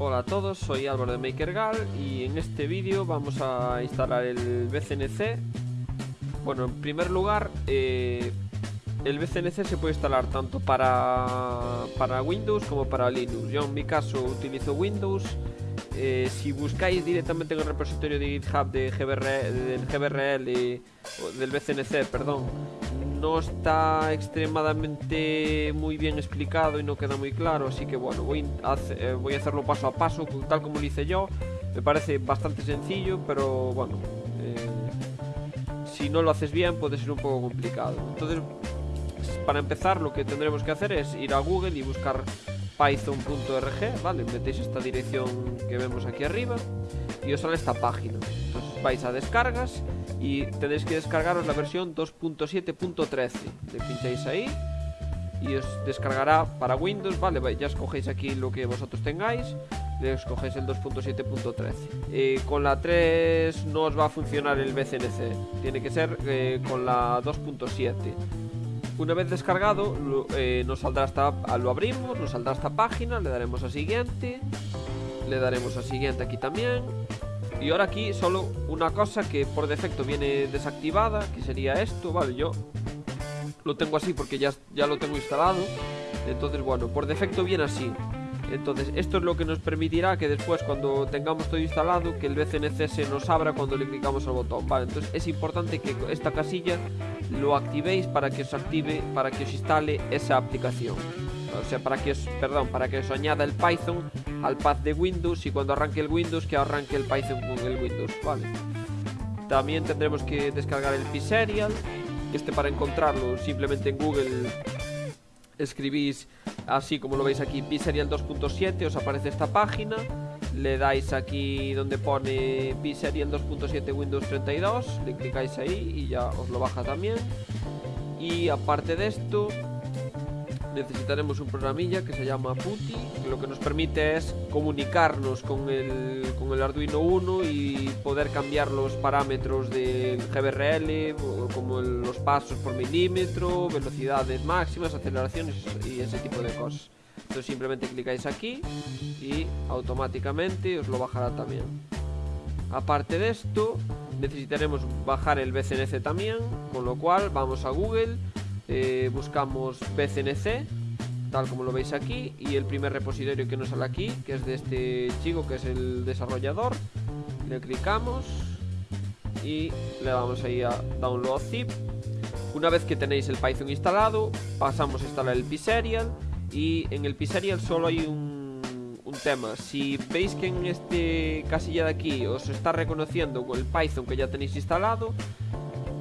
Hola a todos, soy Álvaro de MakerGal y en este vídeo vamos a instalar el BCNC. Bueno, en primer lugar, eh, el BCNC se puede instalar tanto para, para Windows como para Linux. Yo en mi caso utilizo Windows. Eh, si buscáis directamente en el repositorio de GitHub de del GBRL, del BCNC, perdón, no está extremadamente muy bien explicado y no queda muy claro, así que bueno, voy a, eh, hacerlo paso a paso, tal como lo hice yo. Me parece bastante sencillo, pero bueno, eh, si no lo haces bien puede ser un poco complicado. Entonces, para empezar, lo que tendremos que hacer es ir a Google y buscar python.org, ¿vale? Metéis esta dirección que vemos aquí arriba y os sale esta página. Entonces vais a descargas y tenéis que descargaros la versión 2.7.13 le pincháis ahí y os descargará para Windows, vale, ya escogéis aquí lo que vosotros tengáis le escogéis el 2.7.13 eh, con la 3 no os va a funcionar el BCNC tiene que ser eh, con la 2.7 una vez descargado eh, nos saldrá esta, lo abrimos, nos saldrá esta página le daremos a siguiente le daremos a siguiente aquí también y ahora aquí solo una cosa que por defecto viene desactivada, que sería esto, vale, yo lo tengo así porque ya, ya lo tengo instalado. Entonces, bueno, por defecto viene así. Entonces, esto es lo que nos permitirá que después, cuando tengamos todo instalado, que el BCNC se nos abra cuando le clicamos al botón, ¿vale? Entonces, es importante que esta casilla lo activéis para que os active, para que os instale esa aplicación. O sea, para que os, perdón, para que os añada el Python al pad de Windows y cuando arranque el Windows que arranque el Python con el Windows, ¿vale? También tendremos que descargar el pserial, este para encontrarlo simplemente en Google escribís así como lo veis aquí pserial 2.7, os aparece esta página, le dais aquí donde pone pserial 2.7 Windows 32, le clicáis ahí y ya os lo baja también. Y aparte de esto, necesitaremos un programilla que se llama PuTTY, que lo que nos permite es comunicarnos con el, con el Arduino 1 y poder cambiar los parámetros del GBRL, como los pasos por milímetro, velocidades máximas, aceleraciones y ese tipo de cosas. Entonces simplemente clicáis aquí y automáticamente os lo bajará también. Aparte de esto, necesitaremos bajar el BCNC también, con lo cual vamos a Google eh, buscamos BCNC tal como lo veis aquí y el primer repositorio que nos sale aquí que es de este chico que es el desarrollador le clicamos y le damos ahí a download zip. Una vez que tenéis el Python instalado pasamos a instalar el pserial y en el pserial solo hay un, un tema. Si veis que en este casilla de aquí os está reconociendo el Python que ya tenéis instalado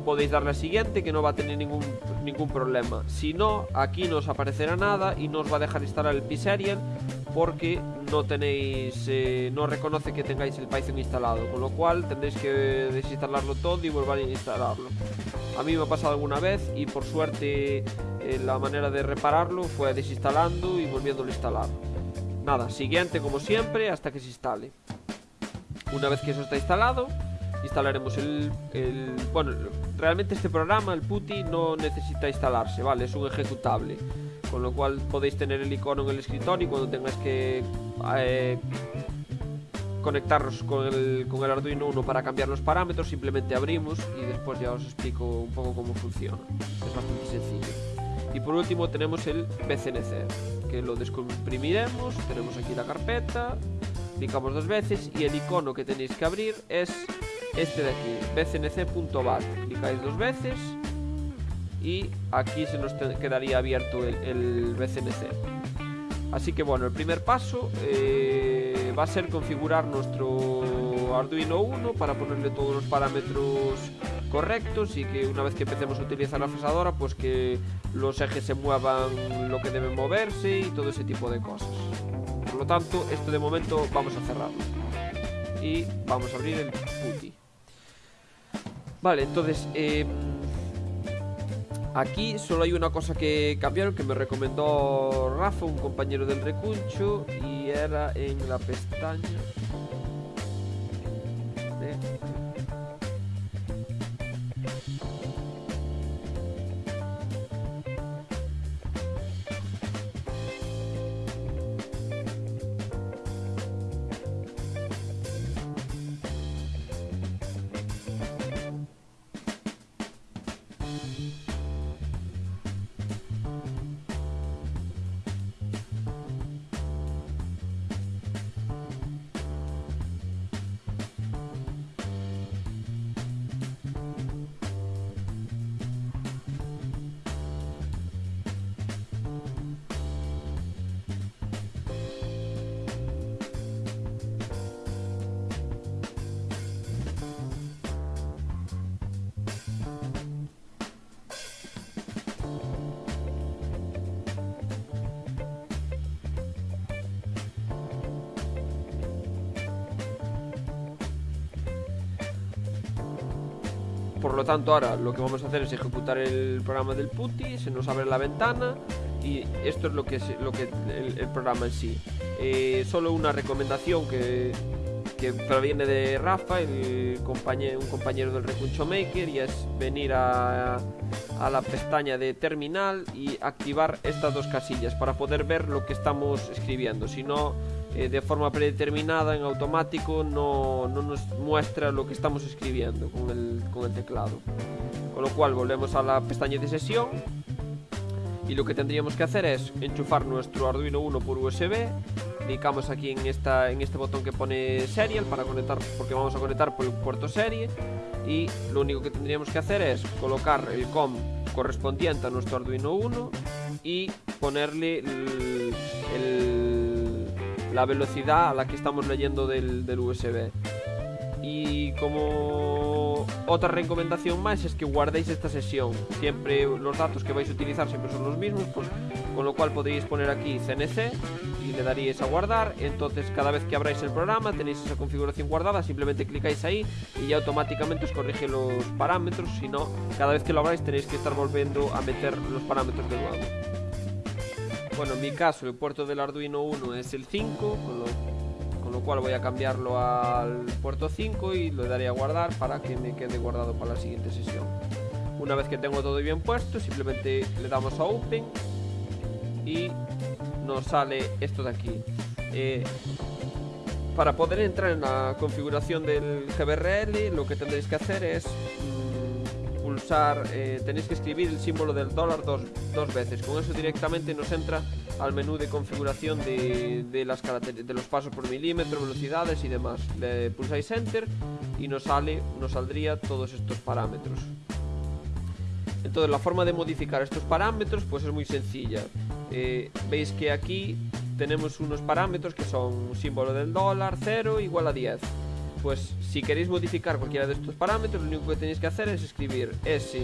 podéis darle a siguiente que no va a tener ningún, ningún problema. Si no, aquí no os aparecerá nada y no os va a dejar instalar el pserial porque no tenéis, eh, no reconoce que tengáis el Python instalado, con lo cual tendréis que desinstalarlo todo y volver a instalarlo. A mí me ha pasado alguna vez y por suerte eh, la manera de repararlo fue desinstalando y volviéndolo a instalar. Nada, siguiente como siempre hasta que se instale. Una vez que eso está instalado, instalaremos el, Bueno, realmente este programa, el PuTTY, no necesita instalarse, ¿vale? Es un ejecutable. Con lo cual podéis tener el icono en el escritorio y cuando tengáis que... Eh, conectaros con el, con el Arduino 1 para cambiar los parámetros, simplemente abrimos y después ya os explico un poco cómo funciona. Es bastante sencillo. Y por último tenemos el BCNC, que lo descomprimiremos, tenemos aquí la carpeta, clicamos dos veces y el icono que tenéis que abrir es este de aquí, bcnc.bat. Clicáis dos veces y aquí se nos quedaría abierto el, BCNC. Así que bueno, el primer paso eh, va a ser configurar nuestro Arduino 1 para ponerle todos los parámetros correctos y que una vez que empecemos a utilizar la fresadora, pues que los ejes se muevan lo que deben moverse y todo ese tipo de cosas. Por lo tanto, esto de momento vamos a cerrarlo. Y vamos a abrir el PuTTY. Vale, entonces em, Aquí solo hay una cosa que cambiaron Que me recomendó Rafa, un compañero del recuncho Y era en la pestaña por lo tanto ahora lo que vamos a hacer es ejecutar el programa del PuTTY, se nos abre la ventana y esto es lo que es lo que el, programa en sí. Eh, solo una recomendación que, que proviene de Rafa, el compañero, un compañero del Recuncho Maker, y es venir a, a la pestaña de terminal y activar estas dos casillas para poder ver lo que estamos escribiendo. Si no, eh, de forma predeterminada, en automático, no, no, nos muestra lo que estamos escribiendo con el, con el teclado. Con lo cual volvemos a la pestaña de sesión y lo que tendríamos que hacer es enchufar nuestro Arduino 1 por USB clicamos aquí en, esta, en este botón que pone Serial para conectar, porque vamos a conectar por el puerto serie y lo único que tendríamos que hacer es colocar el COM correspondiente a nuestro Arduino 1 y ponerle la velocidad a la que estamos leyendo del, del USB. Y como otra recomendación más es que guardéis esta sesión. Siempre los datos que vais a utilizar siempre son los mismos, pues, con lo cual podéis poner aquí CNC y le daríais a guardar. Entonces cada vez que abráis el programa tenéis esa configuración guardada, simplemente clicáis ahí y ya automáticamente os corrige los parámetros. Si no, cada vez que lo abráis tenéis que estar volviendo a meter los parámetros de nuevo. Bueno, en mi caso el puerto del Arduino 1 es el 5, con lo cual voy a cambiarlo al puerto 5 y lo daré a guardar para que me quede guardado para la siguiente sesión. Una vez que tengo todo bien puesto simplemente le damos a open y nos sale esto de aquí. Eh, para poder entrar en la configuración del GBRL lo que tendréis que hacer es pulsar, eh, tenéis que escribir el símbolo del dólar dos, dos, veces. Con eso directamente nos entra al menú de configuración de, de, las de los pasos por milímetro, velocidades y demás. Le pulsáis Enter y nos, sale, nos saldría todos estos parámetros. Entonces la forma de modificar estos parámetros pues es muy sencilla. Eh, veis que aquí tenemos unos parámetros que son símbolo del dólar, 0 igual a 10 pues si queréis modificar cualquiera de estos parámetros, lo único que tenéis que hacer es escribir S.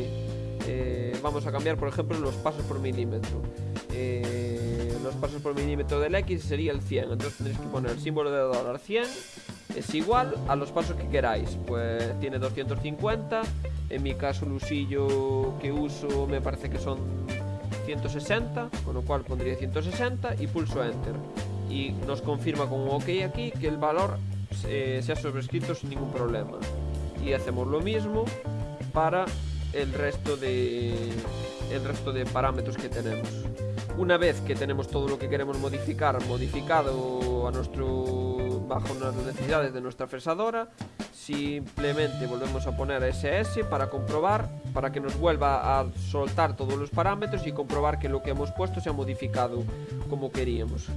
Eh, vamos a cambiar, por ejemplo, los pasos por milímetro. Eh, los pasos por milímetro del X sería el 100. Entonces tendréis que poner el símbolo de dólar 100 es igual a los pasos que queráis. Pues tiene 250. En mi caso, el usillo que uso me parece que son 160, con lo cual pondría 160 y pulso Enter. Y nos confirma con un OK aquí que el valor eh, sea sobrescrito sin ningún problema. Y hacemos lo mismo para el resto de el resto de parámetros que tenemos. Una vez que tenemos todo lo que queremos modificar modificado a nuestro bajo las necesidades de nuestra fresadora, simplemente volvemos a poner SS para comprobar, para que nos vuelva a soltar todos los parámetros y comprobar que lo que hemos puesto se ha modificado como queríamos.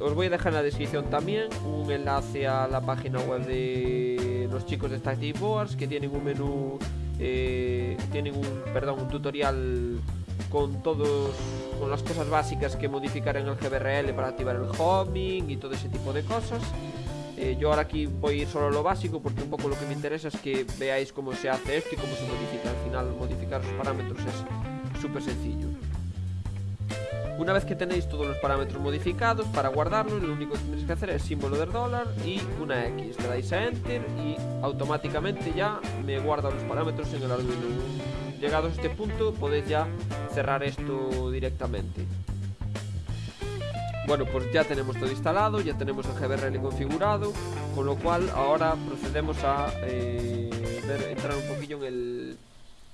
Os voy a dejar en la descripción también un enlace a la página web de los chicos de Static Boards que tienen un menú, eh, tienen un, perdón, un tutorial con todos con las cosas básicas que modificar en el GBRL para activar el homing y todo ese tipo de cosas. Eh, yo ahora aquí voy a ir solo a lo básico porque un poco lo que me interesa es que veáis cómo se hace esto y cómo se modifica. Al final modificar los parámetros es súper sencillo. Una vez que tenéis todos los parámetros modificados, para guardarlos lo único que tenéis que hacer es símbolo del dólar y una X. Le dais a Enter y automáticamente ya me guarda los parámetros en el Arduino. Llegados a este punto podéis ya cerrar esto directamente. Bueno, pues ya tenemos todo instalado, ya tenemos el GBRL configurado, con lo cual ahora procedemos a eh, entrar un poquillo en el,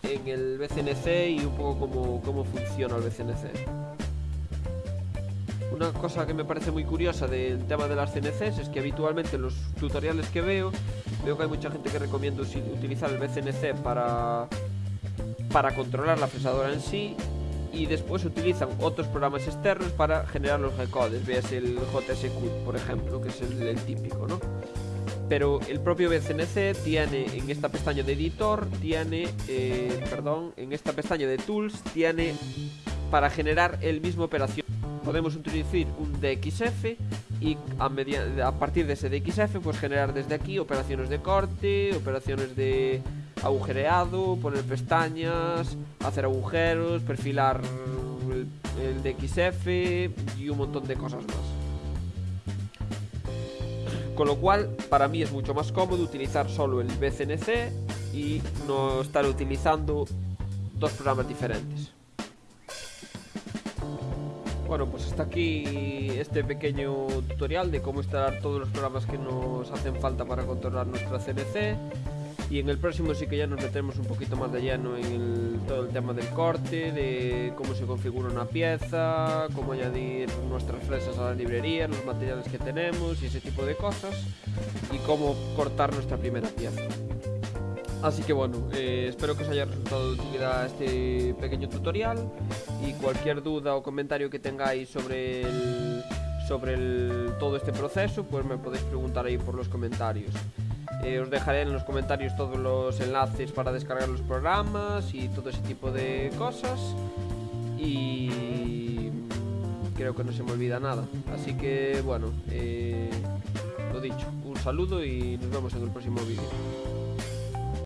en el BCNC y un poco cómo, cómo funciona el BCNC. Una cosa que me parece muy curiosa del tema de las CNCs es que habitualmente en los tutoriales que veo, veo que hay mucha gente que recomienda utilizar el BCNC para, para controlar la fresadora en sí y después utilizan otros programas externos para generar los recodes, veas el JSQ por ejemplo, que es el, típico, ¿no? Pero el propio BCNC tiene en esta pestaña de editor, tiene, eh, perdón, en esta pestaña de tools, tiene para generar el mismo operación podemos introducir un DXF y a, partir de ese DXF pues generar desde aquí operaciones de corte, operaciones de agujereado, poner pestañas, hacer agujeros, perfilar el, DXF y un montón de cosas más. Con lo cual, para mí es mucho más cómodo utilizar solo el BCNC y no estar utilizando dos programas diferentes. Bueno, pues hasta aquí este pequeño tutorial de cómo instalar todos los programas que nos hacen falta para controlar nuestra CNC. Y en el próximo sí que ya nos metemos un poquito más de lleno en todo el tema del corte, de cómo se configura una pieza, cómo añadir nuestras fresas a la librería, los materiales que tenemos y ese tipo de cosas. Y cómo cortar nuestra primera pieza. Así que bueno, eh, espero que os haya resultado de utilidad este pequeño tutorial y cualquier duda o comentario que tengáis sobre sobre todo este proceso, pues me podéis preguntar ahí por los comentarios. Eh, os dejaré en los comentarios todos los enlaces para descargar los programas y todo ese tipo de cosas. Y creo que no se me olvida nada. Así que bueno, eh, lo dicho, un saludo y nos vemos en el próximo vídeo.